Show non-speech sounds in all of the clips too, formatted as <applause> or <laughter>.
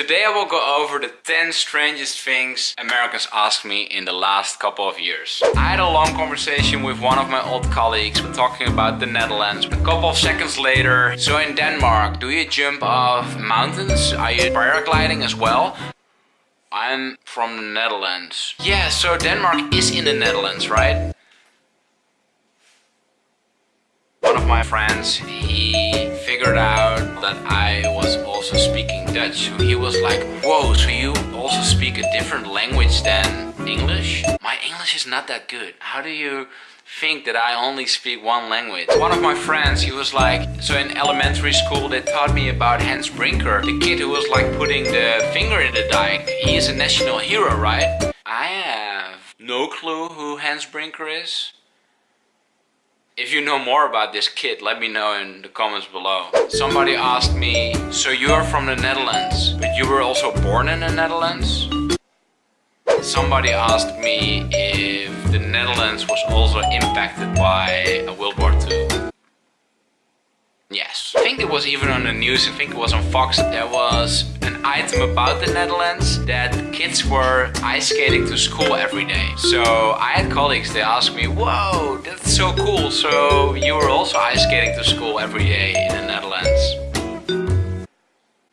Today I will go over the 10 strangest things Americans asked me in the last couple of years. I had a long conversation with one of my old colleagues we're talking about the Netherlands. A couple of seconds later, so in Denmark, do you jump off mountains? Are you paragliding as well? I'm from the Netherlands. Yeah, so Denmark is in the Netherlands, right? One of my friends, he figured out that I was also speaking Dutch. So he was like, whoa, so you also speak a different language than English? My English is not that good. How do you think that I only speak one language. One of my friends, he was like, so in elementary school they taught me about Hans Brinker, the kid who was like putting the finger in the dike. He is a national hero, right? I have no clue who Hans Brinker is. If you know more about this kid, let me know in the comments below. Somebody asked me, so you're from the Netherlands, but you were also born in the Netherlands? Somebody asked me if the Netherlands was also impacted by a World it was even on the news, I think it was on Fox. There was an item about the Netherlands that kids were ice skating to school every day. So I had colleagues, they asked me, whoa, that's so cool. So you were also ice skating to school every day in the Netherlands?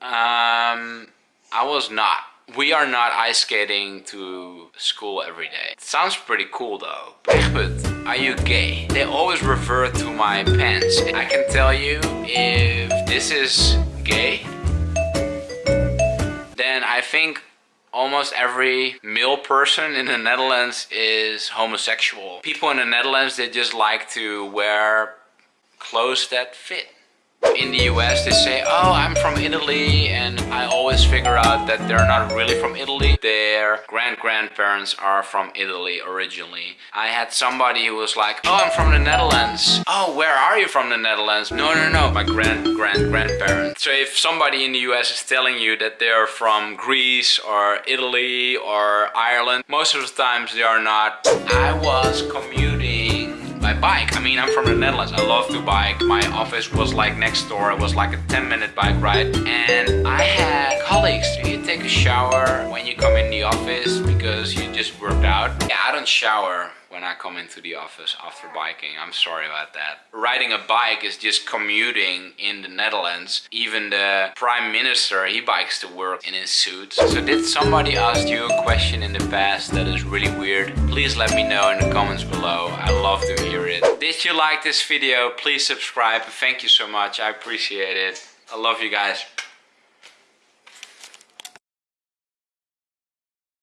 Um, I was not. We are not ice skating to school every day. It sounds pretty cool though. <laughs> Are you gay? They always refer to my pants. I can tell you if this is gay, then I think almost every male person in the Netherlands is homosexual. People in the Netherlands, they just like to wear clothes that fit in the US they say, oh, I'm from Italy and I always figure out that they're not really from Italy. Their grand-grandparents are from Italy originally. I had somebody who was like, oh, I'm from the Netherlands. Oh, where are you from the Netherlands? No, no, no, my grand-grand-grandparents. So if somebody in the US is telling you that they're from Greece or Italy or Ireland, most of the times they are not. I was commuting bike. I mean, I'm from the Netherlands. I love to bike. My office was like next door. It was like a 10 minute bike ride. And I had colleagues. Do you take a shower when you come in the office because you just worked out? Yeah, I don't shower when I come into the office after biking. I'm sorry about that. Riding a bike is just commuting in the Netherlands. Even the prime minister, he bikes to work in his suit. So did somebody ask you a question in the past that is really weird? Please let me know in the comments below. I love to hear it. Did you like this video? Please subscribe. Thank you so much. I appreciate it. I love you guys.